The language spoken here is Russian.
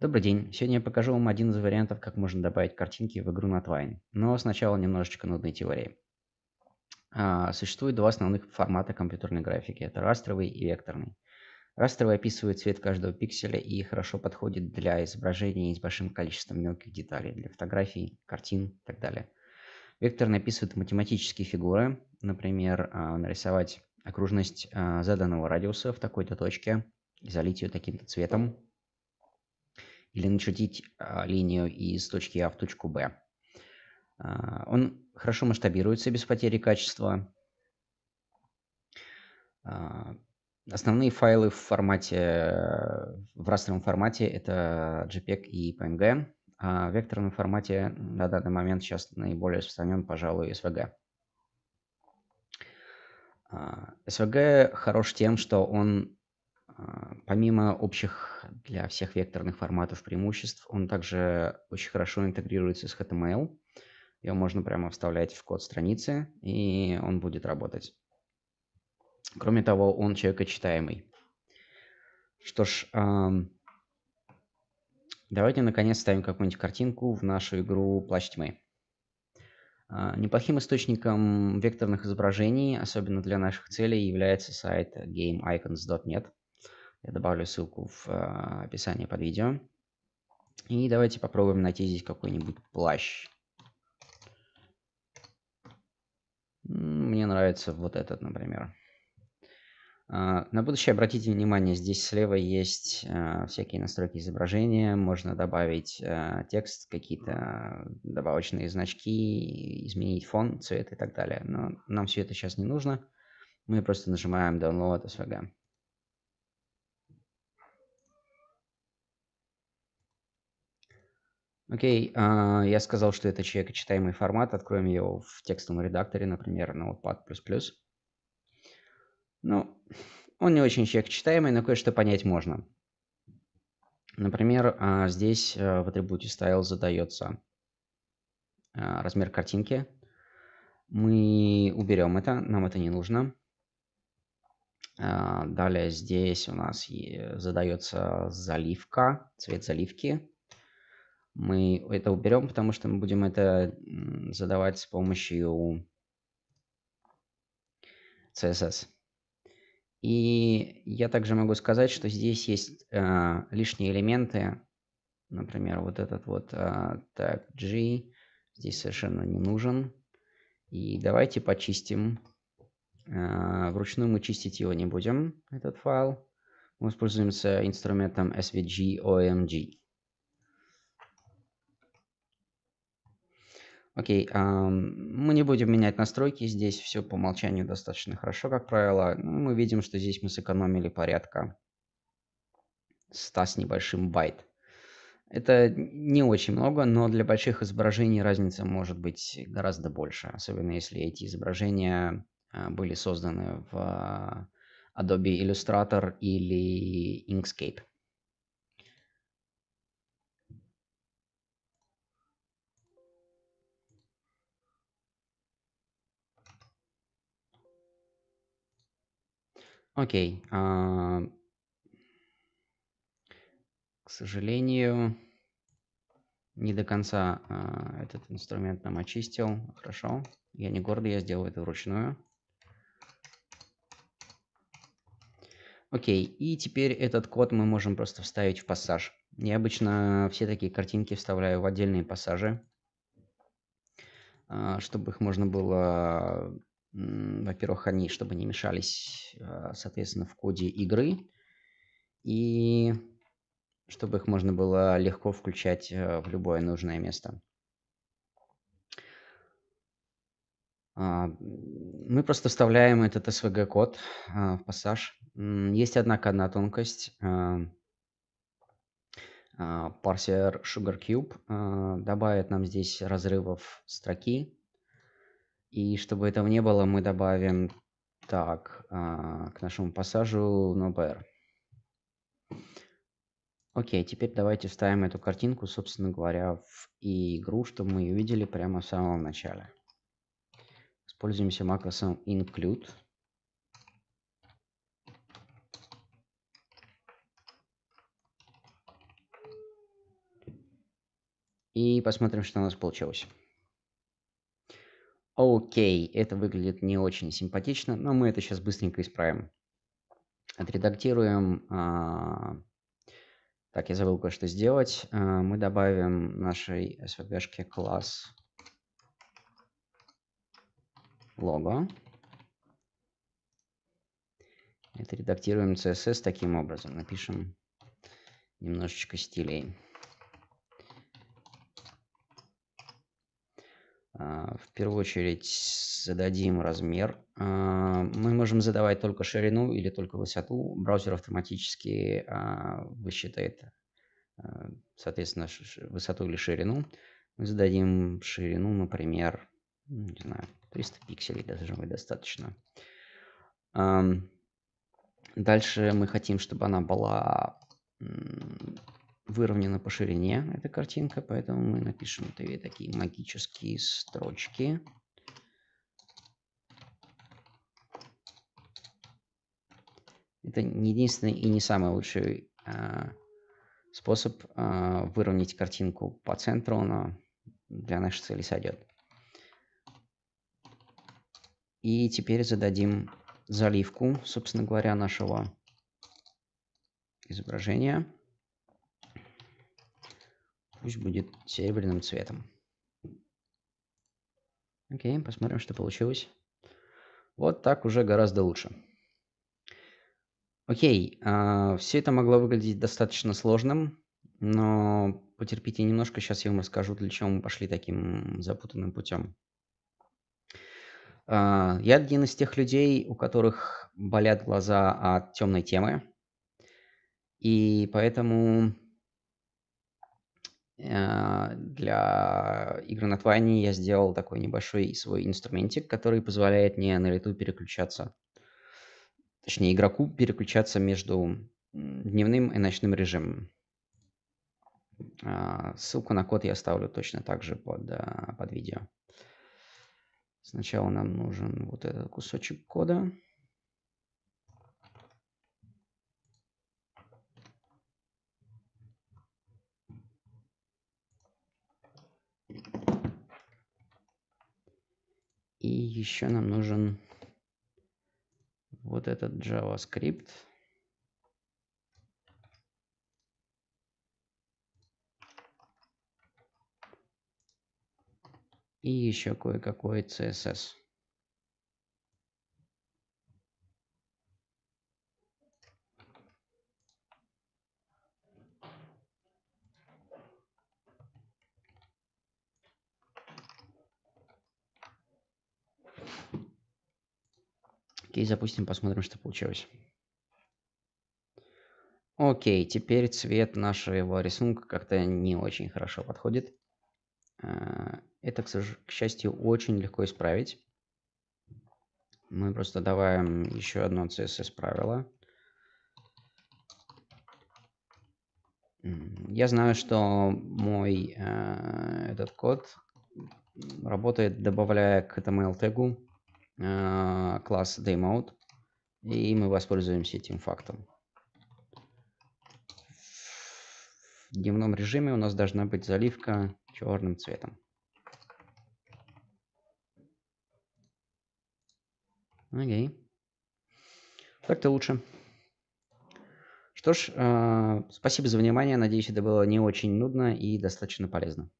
Добрый день. Сегодня я покажу вам один из вариантов, как можно добавить картинки в игру на Twine. Но сначала немножечко нудной теории. А, существует два основных формата компьютерной графики. Это растровый и векторный. Растровый описывает цвет каждого пикселя и хорошо подходит для изображений с большим количеством мелких деталей, для фотографий, картин и так далее. Векторный описывает математические фигуры, например, а, нарисовать окружность а, заданного радиуса в такой-то точке, залить ее таким-то цветом, или начертить а, линию из точки А в точку Б. А, он хорошо масштабируется без потери качества. А, основные файлы в формате, в растровом формате это JPEG и PNG, а в векторном формате на данный момент сейчас наиболее распространен, пожалуй, SVG. SVG хорош тем, что он помимо общих для всех векторных форматов преимуществ, он также очень хорошо интегрируется с HTML. Его можно прямо вставлять в код страницы, и он будет работать. Кроме того, он человекочитаемый. Что ж, давайте наконец ставим какую-нибудь картинку в нашу игру «Плащ тьмы». А, неплохим источником векторных изображений, особенно для наших целей, является сайт gameicons.net. Я добавлю ссылку в э, описание под видео. И давайте попробуем найти здесь какой-нибудь плащ. Мне нравится вот этот, например. А, на будущее обратите внимание, здесь слева есть э, всякие настройки изображения, можно добавить э, текст, какие-то добавочные значки, изменить фон, цвет и так далее. Но нам все это сейчас не нужно. Мы просто нажимаем Download SVG. Окей, а, я сказал, что это человекочитаемый формат. Откроем его в текстовом редакторе, например, на Notepad++. Ну, он не очень человекочитаемый, но кое-что понять можно. Например, а, здесь а, в атрибуте style задается размер картинки. Мы уберем это, нам это не нужно. Далее здесь у нас задается заливка, цвет заливки. Мы это уберем, потому что мы будем это задавать с помощью CSS. И я также могу сказать, что здесь есть э, лишние элементы. Например, вот этот вот э, tag G здесь совершенно не нужен. И давайте почистим. Э, вручную мы чистить его не будем, этот файл. Мы воспользуемся инструментом svg Окей, мы не будем менять настройки, здесь все по умолчанию достаточно хорошо, как правило. Ну, мы видим, что здесь мы сэкономили порядка 100 с небольшим байт. Это не очень много, но для больших изображений разница может быть гораздо больше, особенно если эти изображения а, были созданы в а, Adobe Illustrator или Inkscape. Окей. А, к сожалению, не до конца а, этот инструмент нам очистил. Хорошо. Я не гордый, я сделаю это вручную. Окей, и теперь этот код мы можем просто вставить в пассаж. Я обычно все такие картинки вставляю в отдельные пассажи, а, чтобы их можно было во-первых, они, чтобы не мешались, а, соответственно, в коде игры. И чтобы их можно было легко включать э, в любое нужное место. А, мы просто вставляем этот SVG-код а, в пассаж. Есть, однако, одна тонкость. Парсер SugarCube добавит нам здесь разрывов строки и чтобы этого не было, мы добавим так а, к нашему пассажу nowhere. Окей, теперь давайте вставим эту картинку, собственно говоря, в игру, чтобы мы ее видели прямо в самом начале. Используемся макросом include. И посмотрим, что у нас получилось. Окей, это выглядит не очень симпатично, но мы это сейчас быстренько исправим. Отредактируем. А, так, я забыл кое-что сделать. А, мы добавим нашей svg класс лого. Это редактируем CSS таким образом. Напишем немножечко стилей. В первую очередь зададим размер. А, мы можем задавать только ширину или только высоту. Браузер автоматически а, высчитает, соответственно, высоту или ширину. Мы зададим ширину, например, не знаю, 300 пикселей даже достаточно. Дальше мы хотим, чтобы она была выровнена по ширине эта картинка, поэтому мы напишем такие магические строчки. Это не единственный и не самый лучший э, способ э, выровнять картинку по центру, но для нашей цели сойдет. И теперь зададим заливку, собственно говоря, нашего изображения. Пусть будет серебряным цветом. Окей, посмотрим, что получилось. Вот так уже гораздо лучше. Окей, э, все это могло выглядеть достаточно сложным, но потерпите немножко, сейчас я вам расскажу, для чего мы пошли таким запутанным путем. Э, я один из тех людей, у которых болят глаза от темной темы, и поэтому для игры на Twine я сделал такой небольшой свой инструментик, который позволяет мне на лету переключаться, точнее игроку переключаться между дневным и ночным режимом. А, ссылку на код я оставлю точно так же под, э, под видео. Сначала нам нужен вот этот кусочек кода. И еще нам нужен вот этот JavaScript. И еще кое-какой CSS. Окей, запустим, посмотрим, что получилось. Окей, теперь цвет нашего рисунка как-то не очень хорошо подходит. Э, это, к счастью, очень легко исправить. Мы просто добавим еще одно CSS правило. Я знаю, что мой э, этот код работает, добавляя к HTML тегу класс DayMode, и мы воспользуемся этим фактом. В дневном режиме у нас должна быть заливка черным цветом. Окей. Так-то лучше. Что ж, э, спасибо за внимание. Надеюсь, это было не очень нудно и достаточно полезно.